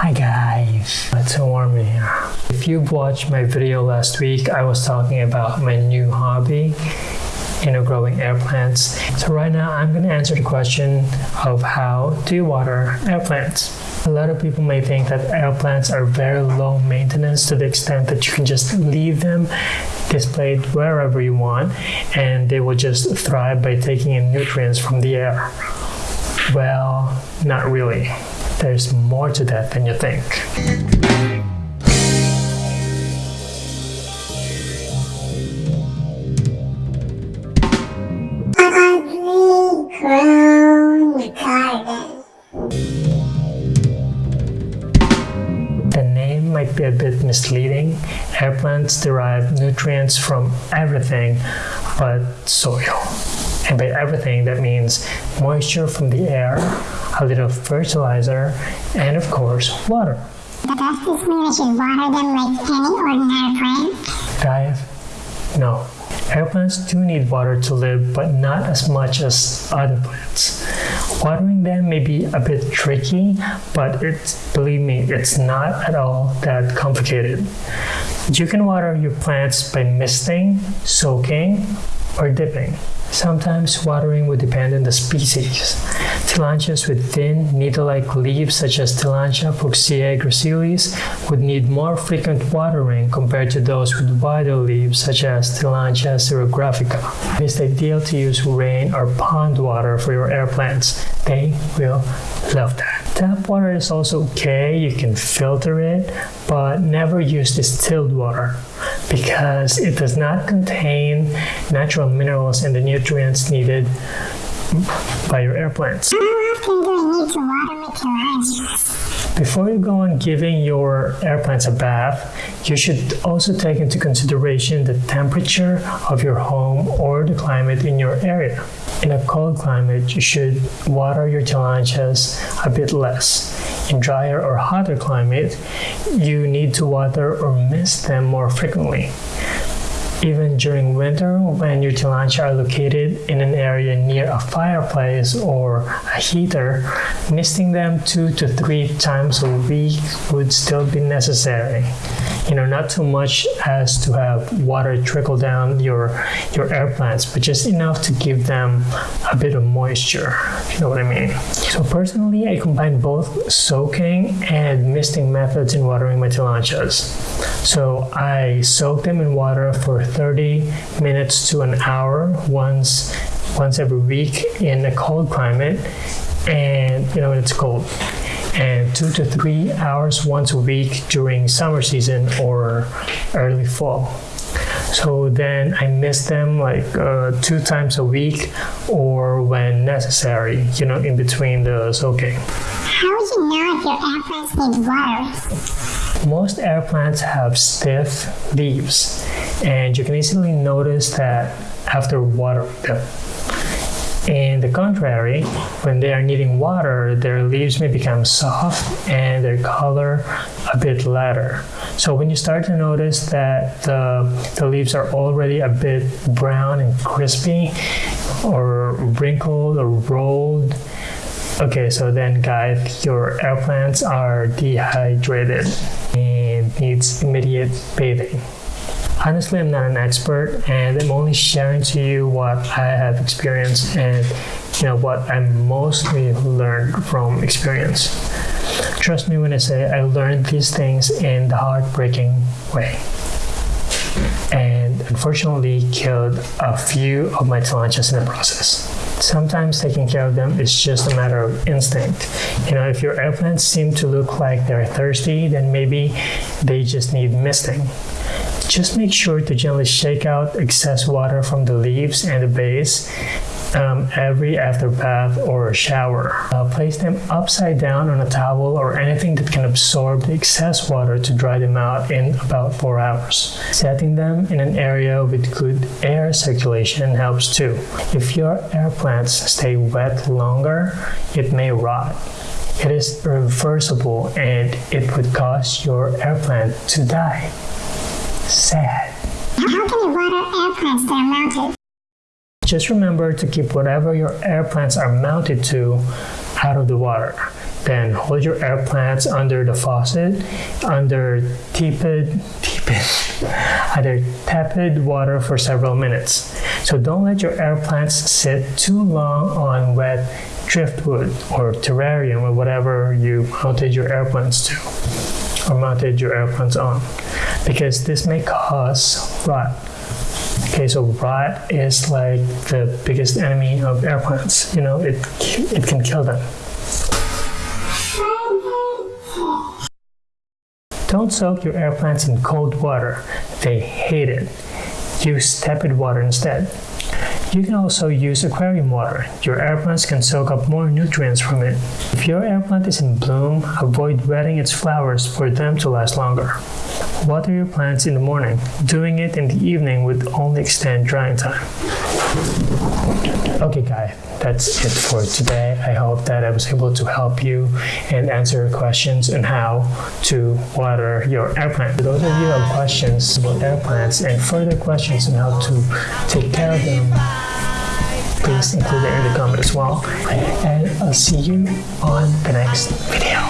Hi guys, it's so warm in here. If you've watched my video last week, I was talking about my new hobby, you know, growing air plants. So right now I'm going to answer the question of how do you water air plants? A lot of people may think that air plants are very low maintenance to the extent that you can just leave them displayed wherever you want and they will just thrive by taking in nutrients from the air. Well, not really. There's more to that than you think. The name might be a bit misleading. Air plants derive nutrients from everything but soil. And by everything, that means moisture from the air, a little fertilizer, and of course, water. But Does this mean I should water them like any ordinary plant? Dive? No. Air plants do need water to live, but not as much as other plants. Watering them may be a bit tricky, but it's, believe me, it's not at all that complicated. You can water your plants by misting, soaking, or dipping. Sometimes watering would depend on the species. Tillandsias with thin, needle-like leaves such as Tillandsia fuchsii gracilis would need more frequent watering compared to those with wider leaves such as Tillandsia xerographica. It is ideal to use rain or pond water for your air plants. They will love that. Tap water is also okay, you can filter it, but never use distilled water because it does not contain natural minerals and the nutrients needed by your air plants. Before you go on giving your air plants a bath, you should also take into consideration the temperature of your home or the climate in your area. In a cold climate, you should water your tillandsias a bit less. In drier or hotter climate, you need to water or mist them more frequently. Even during winter, when your tillandsia are located in an area near a fireplace or a heater, misting them two to three times a week would still be necessary. You know, not too much as to have water trickle down your your air plants, but just enough to give them a bit of moisture. You know what I mean. So personally, I combine both soaking and misting methods in watering my tillandsias. So I soak them in water for 30 minutes to an hour once once every week in a cold climate. And you know it's cold. And two to three hours once a week during summer season or early fall. So then i miss them like uh, two times a week or when necessary you know in between the soaking How would you know if your air plants need watering? Most air plants have stiff leaves, and you can easily notice that after watering them. In the contrary, when they are needing water, their leaves may become soft and their color a bit lighter. So when you start to notice that the, the leaves are already a bit brown and crispy, or wrinkled or rolled, Okay, so then guys, your air plants are dehydrated needs immediate bathing. Honestly, I'm not an expert and I'm only sharing to you what I have experienced and you know what I mostly learned from experience. Trust me when I say I learned these things in the heartbreaking way. And unfortunately killed a few of my tillandsias in the process. Sometimes taking care of them is just a matter of instinct. You know, if your air plants seem to look like they're thirsty, then maybe they just need misting. Just make sure to gently shake out excess water from the leaves and the base every after bath or shower. Uh, place them upside down on a towel or anything that can absorb the excess water to dry them out in about four hours. Setting them in an area with good air circulation helps too. If your air plants stay wet longer, it may rot. It is reversible and it would cause your air plant to die. Sad. How can you water air plants that are mounted? Just remember to keep whatever your air plants are mounted to out of the water. then hold your air plants under the faucet, under tepid, tepid, either tepid water for several minutes. So don't let your air plants sit too long on wet driftwood or terrarium or whatever you mounted your air plants to or mounted your air plants on because this may cause rot. Okay, so rot is like the biggest enemy of air plants. You know, it it can kill them. Don't soak your air plants in cold water. They hate it. Use tepid water instead. You can also use aquarium water. Your air plants can soak up more nutrients from it. If your air plant is in bloom, avoid wetting its flowers for them to last longer. Water your plants in the morning. Doing it in the evening would only extend drying time. Okay, guys, that's it for today. I hope that I was able to help you and answer your questions on how to water your air plant. For those of you have questions about air plants and further questions on how to take care of them, please include it in the comment as well. And I'll see you on the next video.